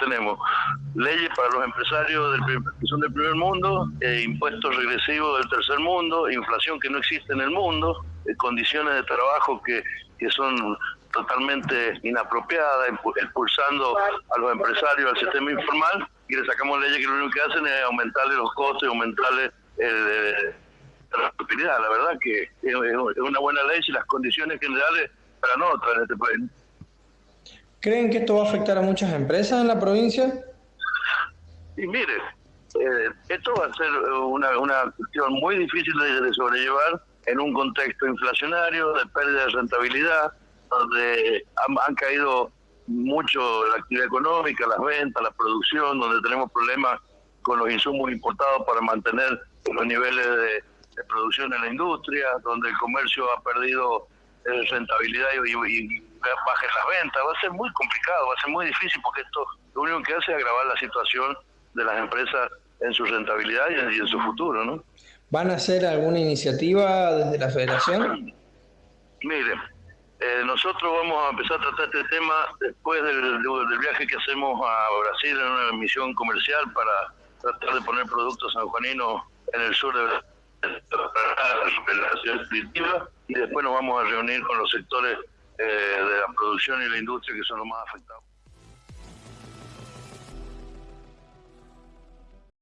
tenemos leyes para los empresarios del, que son del primer mundo, eh, impuestos regresivos del tercer mundo, inflación que no existe en el mundo, eh, condiciones de trabajo que, que son totalmente inapropiadas, expulsando a los empresarios al sistema informal y le sacamos leyes que lo único que hacen es aumentarle los costos y aumentarle el, la propiedad. La verdad que es una buena ley si las condiciones generales para nosotros en este país. ¿Creen que esto va a afectar a muchas empresas en la provincia? Y mire, eh, esto va a ser una, una cuestión muy difícil de, sobrellevar en un contexto inflacionario, de pérdida de rentabilidad, donde han, caído mucho la actividad económica, las ventas, la producción, donde tenemos problemas con los insumos importados para mantener los niveles de, producción en la industria, donde el comercio ha perdido eh, rentabilidad y, y, bajen las ventas. Va a ser muy complicado, va a ser muy difícil porque esto lo único que hace es agravar la situación de las empresas en su rentabilidad y en, su futuro, ¿no? ¿Van a hacer alguna iniciativa desde la federación? Mire, eh, nosotros vamos a empezar a tratar este tema después del, del, viaje que hacemos a Brasil en una misión comercial para tratar de poner productos sanjuaninos en el sur de la ciudad y después nos vamos a reunir con los sectores eh, de la producción y la industria que son los más afectados.